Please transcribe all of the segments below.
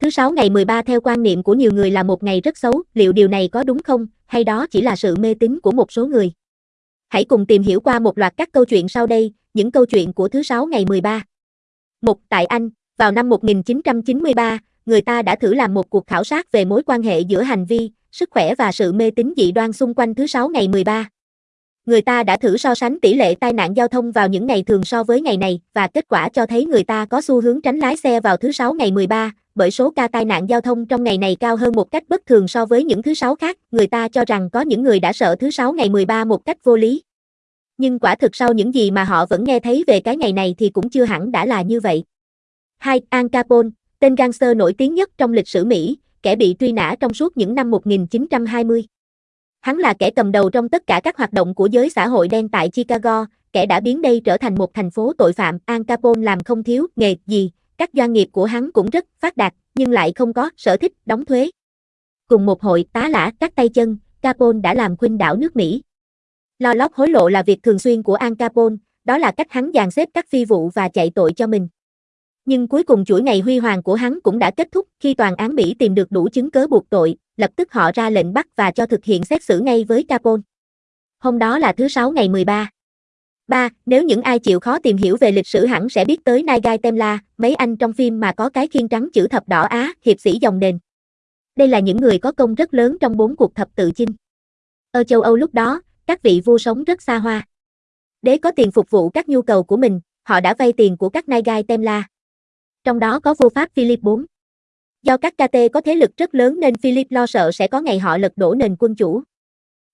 Thứ sáu ngày 13 theo quan niệm của nhiều người là một ngày rất xấu, liệu điều này có đúng không, hay đó chỉ là sự mê tín của một số người? Hãy cùng tìm hiểu qua một loạt các câu chuyện sau đây, những câu chuyện của thứ sáu ngày 13. Một Tại Anh, vào năm 1993, người ta đã thử làm một cuộc khảo sát về mối quan hệ giữa hành vi, sức khỏe và sự mê tín dị đoan xung quanh thứ sáu ngày 13. Người ta đã thử so sánh tỷ lệ tai nạn giao thông vào những ngày thường so với ngày này và kết quả cho thấy người ta có xu hướng tránh lái xe vào thứ sáu ngày 13, bởi số ca tai nạn giao thông trong ngày này cao hơn một cách bất thường so với những thứ sáu khác, người ta cho rằng có những người đã sợ thứ sáu ngày 13 một cách vô lý. Nhưng quả thực sau những gì mà họ vẫn nghe thấy về cái ngày này thì cũng chưa hẳn đã là như vậy. 2. Al Capone, tên gangster nổi tiếng nhất trong lịch sử Mỹ, kẻ bị truy nã trong suốt những năm 1920. Hắn là kẻ cầm đầu trong tất cả các hoạt động của giới xã hội đen tại Chicago, kẻ đã biến đây trở thành một thành phố tội phạm. Al Capone làm không thiếu nghề gì, các doanh nghiệp của hắn cũng rất phát đạt, nhưng lại không có sở thích đóng thuế. Cùng một hội tá lả các tay chân, Capone đã làm khuynh đảo nước Mỹ. Lo lót hối lộ là việc thường xuyên của Al Capone, đó là cách hắn dàn xếp các phi vụ và chạy tội cho mình. Nhưng cuối cùng chuỗi ngày huy hoàng của hắn cũng đã kết thúc khi toàn án Mỹ tìm được đủ chứng cớ buộc tội, lập tức họ ra lệnh bắt và cho thực hiện xét xử ngay với Capone. Hôm đó là thứ Sáu ngày 13. 3. Nếu những ai chịu khó tìm hiểu về lịch sử hẳn sẽ biết tới Nagai Temla, mấy anh trong phim mà có cái khiên trắng chữ thập đỏ Á, hiệp sĩ dòng nền. Đây là những người có công rất lớn trong bốn cuộc thập tự chinh. Ở châu Âu lúc đó, các vị vua sống rất xa hoa. Để có tiền phục vụ các nhu cầu của mình, họ đã vay tiền của các Nagai Temla. Trong đó có vua Pháp Philip IV. Do các KT có thế lực rất lớn nên Philip lo sợ sẽ có ngày họ lật đổ nền quân chủ.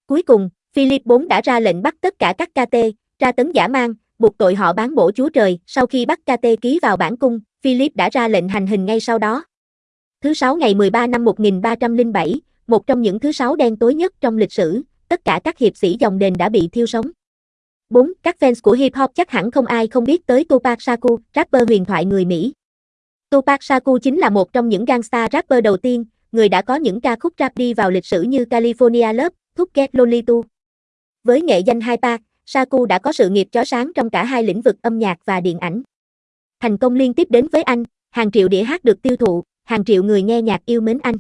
Cuối cùng, Philip IV đã ra lệnh bắt tất cả các KT, tra tấn giả mang, buộc tội họ bán bổ Chúa Trời. Sau khi bắt KT ký vào bản cung, Philip đã ra lệnh hành hình ngay sau đó. Thứ sáu ngày 13 năm 1307, một trong những thứ sáu đen tối nhất trong lịch sử, tất cả các hiệp sĩ dòng đền đã bị thiêu sống. 4. Các fans của hip hop chắc hẳn không ai không biết tới Tupac Shakur, rapper huyền thoại người Mỹ. Tupac Shakur chính là một trong những gangsta rapper đầu tiên, người đã có những ca khúc rap đi vào lịch sử như California Love, Thúc Get Too. Với nghệ danh Hai Saku đã có sự nghiệp chói sáng trong cả hai lĩnh vực âm nhạc và điện ảnh. Thành công liên tiếp đến với anh, hàng triệu đĩa hát được tiêu thụ, hàng triệu người nghe nhạc yêu mến anh.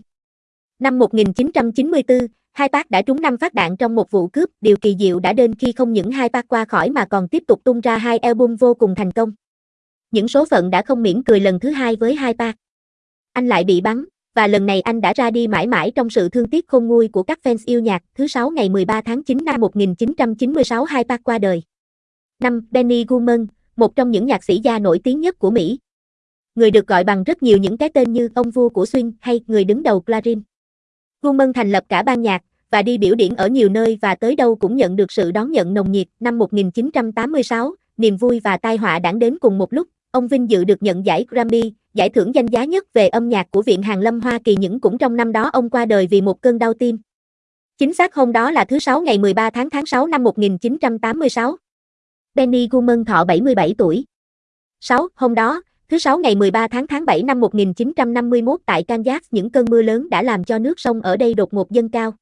Năm 1994, Hai bác đã trúng 5 phát đạn trong một vụ cướp, điều kỳ diệu đã đến khi không những Hai bác qua khỏi mà còn tiếp tục tung ra hai album vô cùng thành công. Những số phận đã không miễn cười lần thứ hai với Hai bác. Anh lại bị bắn, và lần này anh đã ra đi mãi mãi trong sự thương tiếc khôn nguôi của các fans yêu nhạc. Thứ sáu ngày 13 tháng 9 năm 1996 Hai Park qua đời. Năm Benny Goodman, một trong những nhạc sĩ gia nổi tiếng nhất của Mỹ. Người được gọi bằng rất nhiều những cái tên như ông vua của swing hay người đứng đầu Clarin. Goodman thành lập cả ban nhạc và đi biểu diễn ở nhiều nơi và tới đâu cũng nhận được sự đón nhận nồng nhiệt. Năm 1986, niềm vui và tai họa đã đến cùng một lúc. Ông vinh dự được nhận giải Grammy, giải thưởng danh giá nhất về âm nhạc của Viện Hàn Lâm Hoa Kỳ những cũng trong năm đó ông qua đời vì một cơn đau tim. Chính xác hôm đó là thứ Sáu ngày 13 tháng tháng 6 năm 1986. Benny Goodman thọ 77 tuổi. 6. Hôm đó, thứ Sáu ngày 13 tháng tháng 7 năm 1951 tại Kansas những cơn mưa lớn đã làm cho nước sông ở đây đột ngột dâng cao.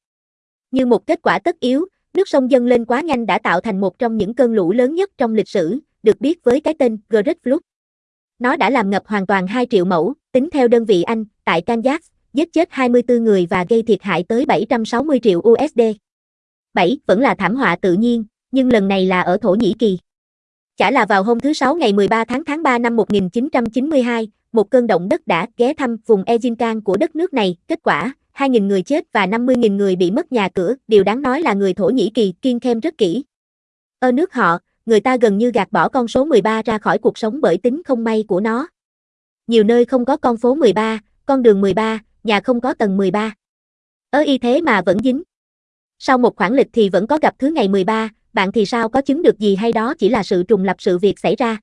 Như một kết quả tất yếu, nước sông dâng lên quá nhanh đã tạo thành một trong những cơn lũ lớn nhất trong lịch sử, được biết với cái tên Great Flood. Nó đã làm ngập hoàn toàn 2 triệu mẫu, tính theo đơn vị Anh, tại Kansas, giết chết 24 người và gây thiệt hại tới 760 triệu USD. 7. Vẫn là thảm họa tự nhiên, nhưng lần này là ở Thổ Nhĩ Kỳ. Chả là vào hôm thứ Sáu ngày 13 tháng tháng 3 năm 1992, một cơn động đất đã ghé thăm vùng Ezinkan của đất nước này, kết quả, 2.000 người chết và 50.000 người bị mất nhà cửa, điều đáng nói là người Thổ Nhĩ Kỳ kiên khem rất kỹ. Ở nước họ, người ta gần như gạt bỏ con số 13 ra khỏi cuộc sống bởi tính không may của nó. Nhiều nơi không có con phố 13, con đường 13, nhà không có tầng 13. Ở y thế mà vẫn dính. Sau một khoảng lịch thì vẫn có gặp thứ ngày 13, bạn thì sao có chứng được gì hay đó chỉ là sự trùng lập sự việc xảy ra.